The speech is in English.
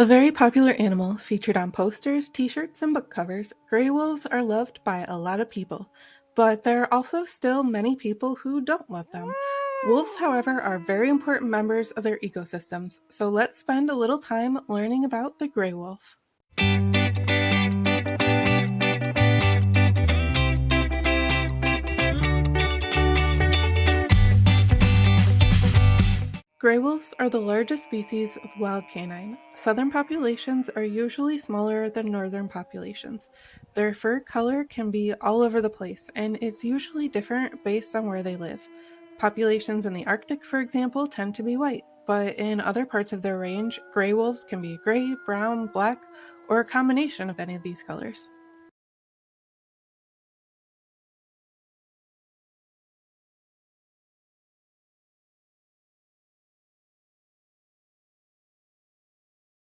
A very popular animal featured on posters, t-shirts, and book covers, gray wolves are loved by a lot of people, but there are also still many people who don't love them. Wolves, however, are very important members of their ecosystems, so let's spend a little time learning about the gray wolf. Gray wolves are the largest species of wild canine. Southern populations are usually smaller than northern populations. Their fur color can be all over the place, and it's usually different based on where they live. Populations in the Arctic, for example, tend to be white, but in other parts of their range, gray wolves can be gray, brown, black, or a combination of any of these colors.